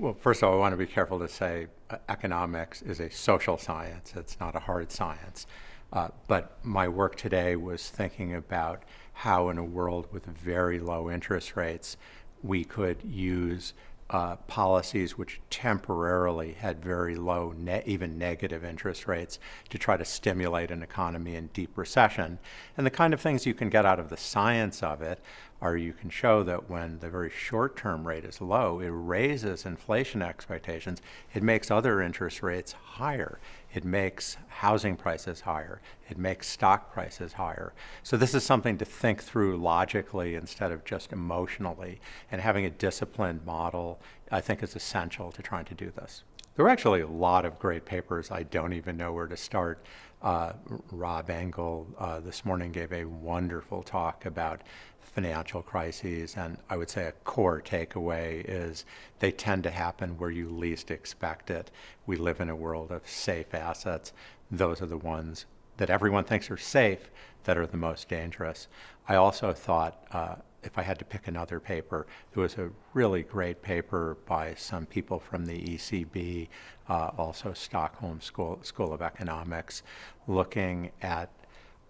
Well, first of all, I want to be careful to say uh, economics is a social science. It's not a hard science. Uh, but my work today was thinking about how in a world with very low interest rates, we could use uh, policies which temporarily had very low, ne even negative interest rates to try to stimulate an economy in deep recession. And the kind of things you can get out of the science of it are you can show that when the very short-term rate is low, it raises inflation expectations. It makes other interest rates higher. It makes housing prices higher. It makes stock prices higher. So this is something to think through logically instead of just emotionally. And having a disciplined model, I think, is essential to trying to do this. There are actually a lot of great papers. I don't even know where to start. Uh, Rob Engle uh, this morning gave a wonderful talk about financial crises, and I would say a core takeaway is they tend to happen where you least expect it. We live in a world of safe assets. Those are the ones that everyone thinks are safe that are the most dangerous. I also thought uh, if I had to pick another paper, there was a really great paper by some people from the ECB, uh, also Stockholm School, School of Economics, looking at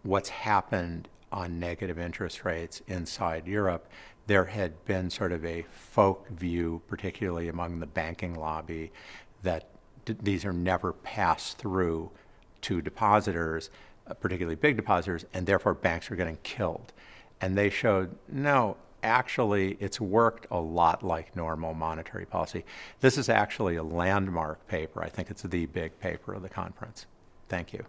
what's happened on negative interest rates inside Europe. There had been sort of a folk view, particularly among the banking lobby, that these are never passed through to depositors, uh, particularly big depositors, and therefore banks are getting killed. And they showed, no, actually it's worked a lot like normal monetary policy. This is actually a landmark paper. I think it's the big paper of the conference. Thank you.